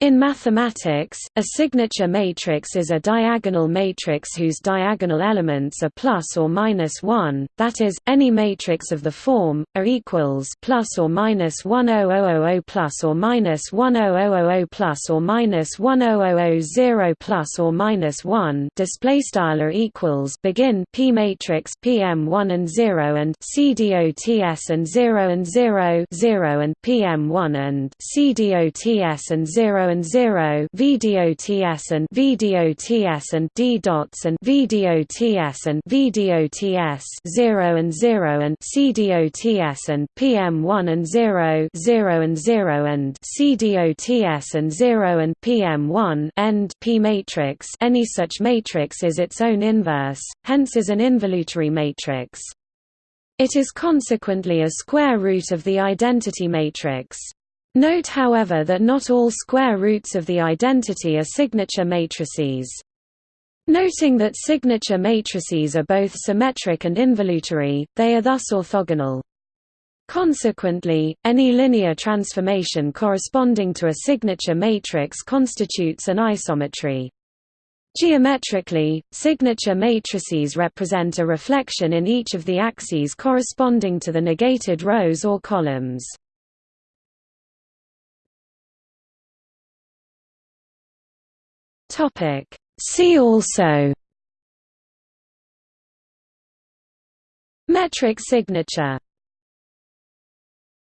In mathematics, a signature matrix is a diagonal matrix whose diagonal elements are plus or minus 1, that is, any matrix of the form A equals plus or minus 10000 plus or minus 10000 plus or minus 10000 plus or minus 1 display style A equals begin P matrix PM1 and 0 and CDOTS and 0 and 0 0 and PM1 and CDOTS and 0 and 0 VDOTS and VDOTS and D dots and VDOTS and VDOTS 0 and 0 and CDOTS and PM1 and 0 0 and 0 and CDOTS and 0 and PM1 end P matrix. Any such matrix is its own inverse hence is an involutory matrix. It is consequently a square root of the identity matrix Note however that not all square roots of the identity are signature matrices. Noting that signature matrices are both symmetric and involutory, they are thus orthogonal. Consequently, any linear transformation corresponding to a signature matrix constitutes an isometry. Geometrically, signature matrices represent a reflection in each of the axes corresponding to the negated rows or columns. Topic. See also Metric signature